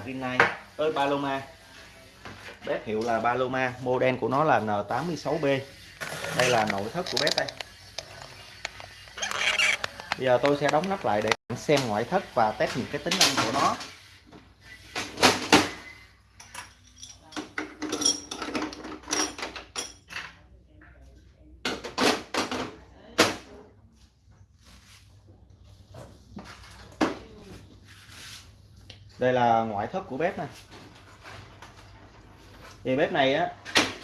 Rinnai ơi Paloma bếp hiệu là Paloma model của nó là N86B đây là nội thất của bếp đây. Bây giờ tôi sẽ đóng nắp lại để xem ngoại thất và test những cái tính năng của nó. Đây là ngoại thất của bếp này thì bếp này á,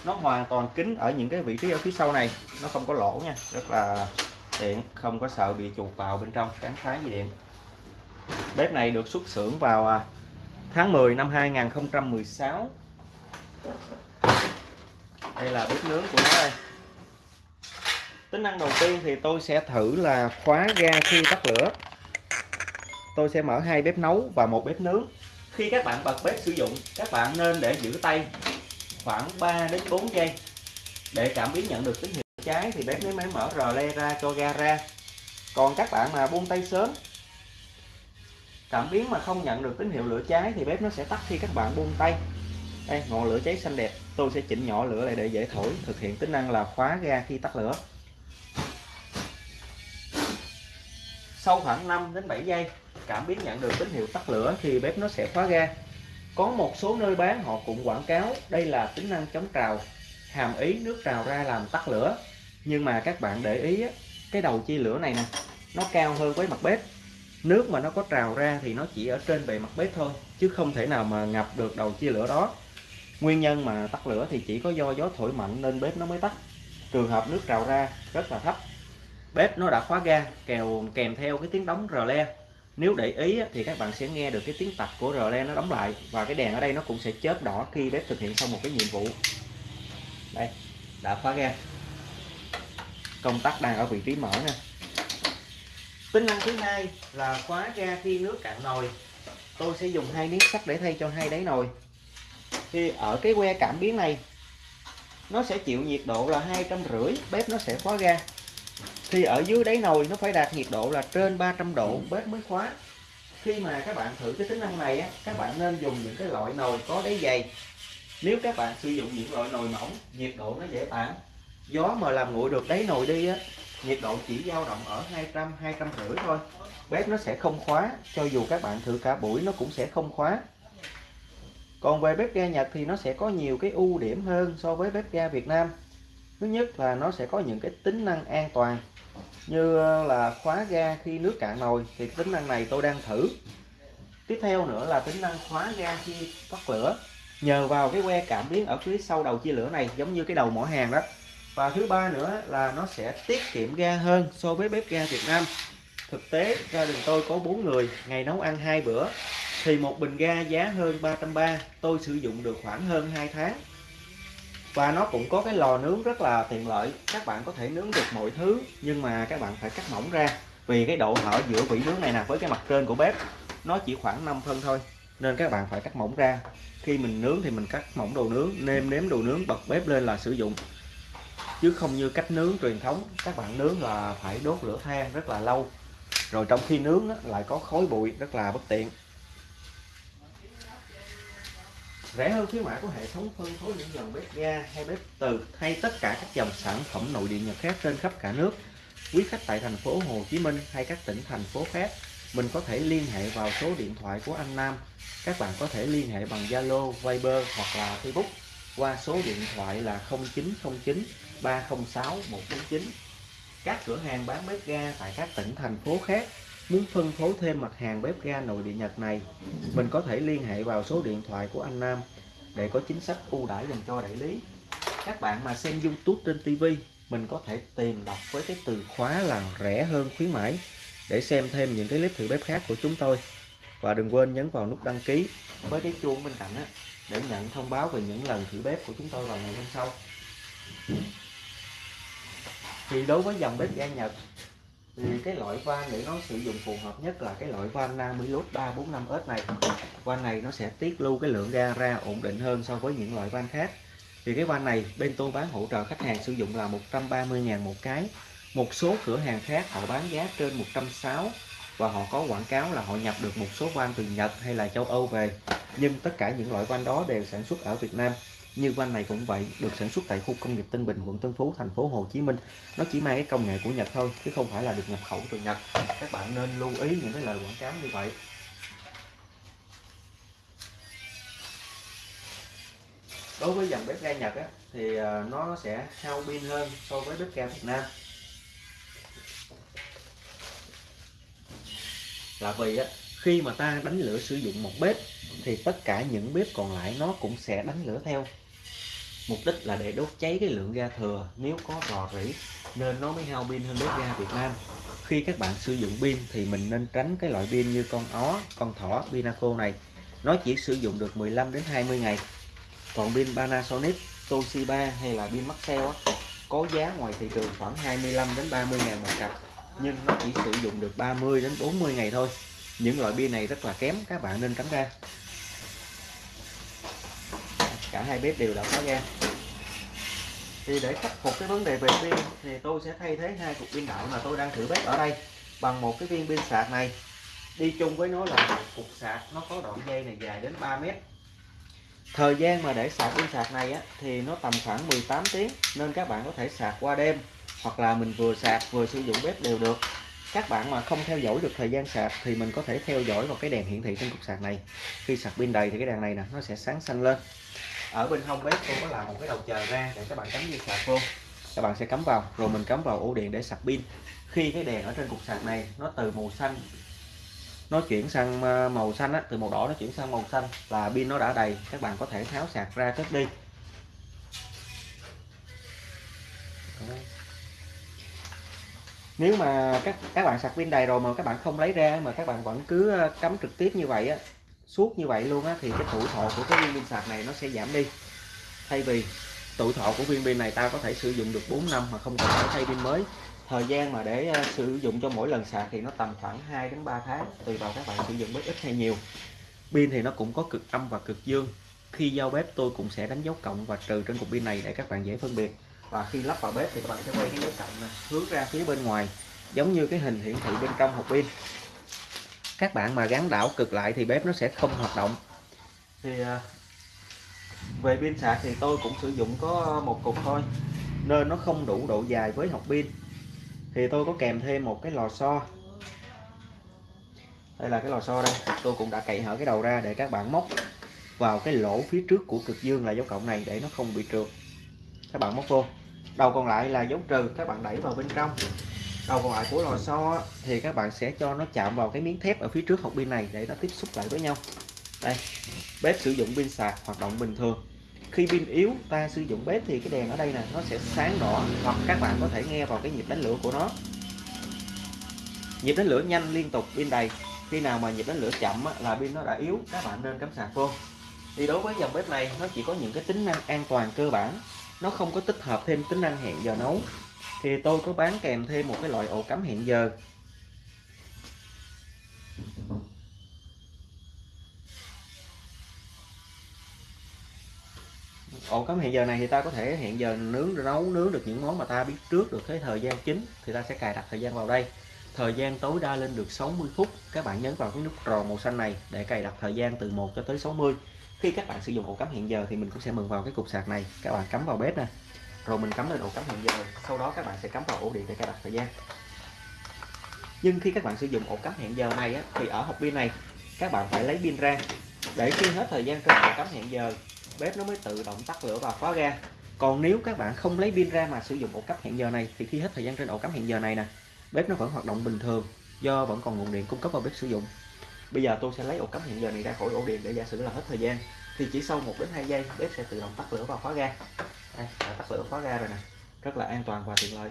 nó hoàn toàn kín ở những cái vị trí ở phía sau này. Nó không có lỗ nha, rất là tiện, không có sợ bị chuột vào bên trong cắn phá gì điện. Bếp này được xuất xưởng vào à, tháng 10 năm 2016 đây là bếp nướng của nó đây. Tính năng đầu tiên thì tôi sẽ thử là khóa ga khi tắt lửa. Tôi sẽ mở hai bếp nấu và một bếp nướng khi các bạn bật bếp sử dụng, các bạn nên để giữ tay khoảng 3 đến 4 giây. Để cảm biến nhận được tín hiệu cháy thì bếp mới mở rờ le ra cho ga ra. Còn các bạn mà buông tay sớm, cảm biến mà không nhận được tín hiệu lửa cháy thì bếp nó sẽ tắt khi các bạn buông tay. Đây, ngọn lửa cháy xanh đẹp. Tôi sẽ chỉnh nhỏ lửa lại để dễ thổi, thực hiện tính năng là khóa ga khi tắt lửa. Sau khoảng 5 đến 7 giây cảm biến nhận được tín hiệu tắt lửa thì bếp nó sẽ khóa ga. Có một số nơi bán họ cũng quảng cáo đây là tính năng chống trào, hàm ý nước trào ra làm tắt lửa. Nhưng mà các bạn để ý cái đầu chia lửa này nè, nó cao hơn với mặt bếp. Nước mà nó có trào ra thì nó chỉ ở trên bề mặt bếp thôi, chứ không thể nào mà ngập được đầu chia lửa đó. Nguyên nhân mà tắt lửa thì chỉ có do gió thổi mạnh nên bếp nó mới tắt. Trường hợp nước trào ra rất là thấp. Bếp nó đã khóa ga, kèo kèm theo cái tiếng đóng rờ le nếu để ý thì các bạn sẽ nghe được cái tiếng tạch của rờ le nó đóng lại và cái đèn ở đây nó cũng sẽ chớp đỏ khi bếp thực hiện xong một cái nhiệm vụ. Đây, đã khóa ga. Công tắc đang ở vị trí mở nè. Tính năng thứ hai là khóa ga khi nước cạn nồi. Tôi sẽ dùng hai miếng sắt để thay cho hai đáy nồi. Thì ở cái que cảm biến này, nó sẽ chịu nhiệt độ là hai trăm rưỡi, bếp nó sẽ khóa ga thì ở dưới đáy nồi nó phải đạt nhiệt độ là trên 300 độ bếp mới khóa. Khi mà các bạn thử cái tính năng này á, các bạn nên dùng những cái loại nồi có đáy dày. Nếu các bạn sử dụng những loại nồi mỏng nhiệt độ nó dễ tản. Gió mà làm nguội được đáy nồi đi á nhiệt độ chỉ dao động ở 200 200 rưỡi thôi. Bếp nó sẽ không khóa cho dù các bạn thử cả buổi nó cũng sẽ không khóa. Còn về bếp ga Nhật thì nó sẽ có nhiều cái ưu điểm hơn so với bếp ga Việt Nam. Thứ nhất là nó sẽ có những cái tính năng an toàn như ờ, là khóa ga khi nước cạn nồi, thì tính năng này tôi đang thử. Tiếp theo nữa là tính năng khóa ga khi tắt lửa. Nhờ vào cái que cảm biến ở phía sau đầu chia lửa này, giống như cái đầu mỏ hàng đó. Và thứ ba nữa là nó sẽ tiết kiệm ga hơn so với bếp ga Việt Nam. Thực tế, gia đình tôi có bốn người, ngày nấu ăn hai bữa. Thì một bình ga giá hơn 330 tôi sử dụng được khoảng hơn 2 tháng và nó cũng có cái lò nướng rất là tiện lợi. Các bạn có thể nướng được mọi thứ, nhưng mà các bạn phải cắt mỏng ra. Vì cái độ hở giữa vỉ nướng này nè với cái mặt trên của bếp, nó chỉ khoảng 5 phân thôi. Nên các bạn phải cắt mỏng ra. Khi mình nướng thì mình cắt mỏng đồ nướng, nêm nếm đồ nướng, bật bếp lên là sử dụng. Chứ không như cách nướng truyền thống, các bạn nướng là phải đốt lửa than rất là lâu. Rồi trong khi nướng lại có khói bụi, rất là bất tiện. Rẻ hơn khuyến mãi của hệ thống phân phối những dòng bếp ga hay bếp từ hay tất cả các dòng sản phẩm nội địa Nhật khác trên khắp cả nước. Quý khách tại thành phố Hồ Chí Minh hay các tỉnh thành phố khác mình có thể liên hệ vào số điện thoại của anh Nam. Các bạn có thể liên hệ bằng Zalo, Viber hoặc là Facebook qua số điện thoại là 0909 306 149 các cửa hàng bán bếp ga tại các tỉnh thành phố khác Muốn phân phối thêm mặt hàng bếp ga nội địa Nhật này, mình có thể liên hệ vào số điện thoại của anh Nam để có chính sách ưu đãi dành cho đại lý. Các bạn mà xem YouTube trên TV, mình có thể tìm đọc với cái từ khóa là rẻ hơn khuyến mãi để xem thêm những cái clip thử bếp khác của chúng tôi. Và đừng quên nhấn vào nút đăng ký với cái chuông bên cạnh á để nhận thông báo về những lần thử bếp của chúng tôi vào ngày hôm sau. Thì đối với dòng bếp ga Nhật thì cái loại van để nó sử dụng phù hợp nhất là cái loại van Namilus 345S này. Van này nó sẽ tiết lưu cái lượng ga ra ổn định hơn so với những loại van khác. Thì cái van này bên tôi bán hỗ trợ khách hàng sử dụng là 130.000 một cái. Một số cửa hàng khác họ bán giá trên 160 và họ có quảng cáo là họ nhập được một số van từ Nhật hay là châu Âu về. Nhưng tất cả những loại van đó đều sản xuất ở Việt Nam như van này cũng vậy được sản xuất tại khu công nghiệp Tân Bình quận Tân Phú thành phố Hồ Chí Minh. Nó chỉ mang cái công nghệ của Nhật thôi chứ không phải là được nhập khẩu từ Nhật. Các bạn nên lưu ý những cái lời quảng cáo như vậy. Đối với dòng bếp ga Nhật á, thì à, nó sẽ hao pin hơn so với bếp ga Việt Nam. Là vì á, khi mà ta đánh lửa sử dụng một bếp thì tất cả những bếp còn lại nó cũng sẽ đánh lửa theo mục đích là để đốt cháy cái lượng ga thừa nếu có rò rỉ, nên nó mới hao pin hơn bếp ga Việt Nam. Khi các bạn sử dụng pin thì mình nên tránh cái loại pin như con ó, con thỏ Pinaco này. Nó chỉ sử dụng được 15 đến 20 ngày. Còn pin Panasonic, Toshiba hay là pin Maxell có giá ngoài thị trường khoảng 25 đến 30 ngàn một cặp, nhưng nó chỉ sử dụng được 30 đến 40 ngày thôi. Những loại pin này rất là kém, các bạn nên tránh ra cả hai bếp đều đã khóa ga. Thì để khắc phục cái vấn đề về pin thì tôi sẽ thay thế hai cục pin đạo mà tôi đang thử bếp ở đây bằng một cái viên pin sạc này. Đi chung với nó là một cục sạc nó có đoạn dây này dài đến 3 mét. Thời gian mà để sạc pin sạc này á, thì nó tầm khoảng 18 tiếng nên các bạn có thể sạc qua đêm hoặc là mình vừa sạc vừa sử dụng bếp đều được. Các bạn mà không theo dõi được thời gian sạc thì mình có thể theo dõi vào cái đèn hiển thị trên cục sạc này. Khi sạc pin đầy thì cái đèn này nè nó sẽ sáng xanh lên ở bên hông bếp cô có làm một cái đầu chờ ra để các bạn cắm dây sạc vô các bạn sẽ cắm vào rồi mình cắm vào ổ điện để sạc pin. Khi cái đèn ở trên cục sạc này nó từ màu xanh nó chuyển sang ờ, màu xanh á, từ màu đỏ nó chuyển sang màu xanh là pin nó đã đầy các bạn có thể tháo sạc ra cất đi. Nếu mà các các bạn sạc pin đầy rồi mà các bạn không lấy ra mà các bạn vẫn cứ ờ, cắm trực tiếp như vậy á suốt như vậy luôn á, thì cái tuổi thọ của cái viên pin sạc này nó sẽ giảm đi. Thay vì tuổi thọ của viên pin này ta có thể sử dụng được 4 năm mà không cần phải thay pin mới. Thời gian mà để ờ, sử dụng cho mỗi lần sạc thì nó tầm khoảng 2 đến 3 tháng, tùy vào các bạn sử dụng bếp ít hay nhiều. Pin thì nó cũng có cực âm và cực dương. Khi giao bếp tôi cũng sẽ đánh dấu cộng và trừ trên cục pin này để các bạn dễ phân biệt. Và khi lắp vào bếp thì các bạn sẽ quay cái dấu cộng này hướng ra phía bên ngoài, giống như cái hình hiển thị bên trong hộp pin các bạn mà gắn đảo cực lại thì bếp nó sẽ không hoạt động. Thì à, về pin sạc thì tôi cũng sử dụng có một cục thôi, nên nó không đủ độ dài với hộp pin. Thì tôi có kèm thêm một cái lò xo. Đây là cái lò xo đây, tôi cũng đã cậy hở cái đầu ra để các bạn móc vào cái lỗ phía trước của cực dương là dấu cộng này để nó không bị trượt. Các bạn móc vô. Đầu còn lại là dấu trừ, các bạn đẩy vào bên trong đầu còn lại của lò xo thì các bạn sẽ cho nó chạm vào cái miếng thép ở phía trước hộp pin này để nó tiếp xúc lại với nhau. Đây, bếp sử dụng pin sạc, hoạt động bình thường. Khi pin yếu, ta sử dụng bếp thì cái đèn ở đây nè, nó sẽ sáng đỏ, hoặc các bạn có thể nghe vào cái nhịp đánh lửa của nó. Nhịp đánh lửa nhanh liên tục, pin đầy. Khi nào mà nhịp đánh lửa chậm là pin nó đã yếu, các bạn nên cắm sạc vô. Thì đối với dòng bếp này, nó chỉ có những cái tính năng an toàn cơ bản. Nó không có tích hợp thêm tính năng hẹn giờ nấu thì tôi có bán kèm thêm một cái loại ổ cắm hẹn giờ. Ổ cắm hẹn giờ này thì ta có thể hẹn giờ nướng, nấu, nướng được những món mà ta biết trước được cái thời gian chính, thì ta sẽ cài đặt thời gian vào đây. Thời gian tối đa lên được 60 phút. Các bạn nhấn vào cái nút tròn màu xanh này để cài đặt thời gian từ 1 cho tới 60 khi các bạn sử dụng ổ cắm hẹn giờ thì mình cũng sẽ mừng vào cái cục sạc này. Các bạn cắm vào bếp nè rồi mình cắm lên ổ cắm hẹn giờ sau đó các bạn sẽ cắm vào ổ điện để cài đặt thời gian. Nhưng khi các bạn sử dụng ổ cắm hẹn giờ này á, thì ở hộp pin này các bạn phải lấy pin ra. Để khi hết thời gian trên ổ cắm hẹn giờ bếp nó mới tự động tắt lửa và khóa ga còn nếu các bạn không lấy pin ra mà sử dụng ổ cắm hẹn giờ này thì khi hết thời gian trên ổ cắm hẹn giờ này nè bếp nó vẫn hoạt động bình thường do vẫn còn nguồn điện cung cấp vào bếp sử dụng. Bây giờ tôi sẽ lấy ổ cắm hẹn giờ này ra khỏi ổ điện để giả sử là hết thời gian thì chỉ sau 1 đến 2 giây bếp sẽ tự động tắt lửa và khóa ga đây đã tắt lửa khóa ra rồi nè. Rất là an toàn và tiện lợi.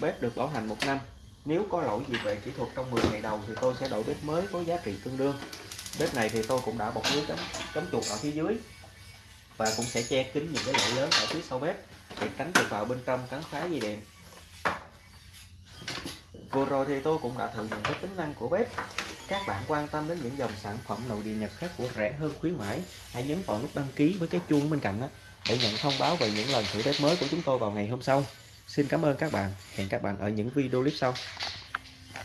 Bếp được bảo hành một năm. Nếu có lỗi gì về kỹ thuật trong 10 ngày đầu thì tôi sẽ đổi bếp mới có giá trị tương đương. Bếp này thì tôi cũng đã bọc lưới cấm cấm chuột ở phía dưới. Và cũng sẽ che kín những cái lỗ lớn ở phía sau bếp để tránh được vào bên trong cắn phá dây điện vừa rồi thì tôi cũng đã thử những cái tính năng của bếp. Các bạn quan tâm đến những dòng sản phẩm nội địa nhật khác của rẻ hơn khuyến mãi, hãy nhấn vào nút đăng ký với cái chuông bên cạnh đó để nhận thông báo về những lần thử test mới của chúng tôi vào ngày hôm sau. Xin cảm ơn các bạn. Hẹn các bạn ở những video clip sau.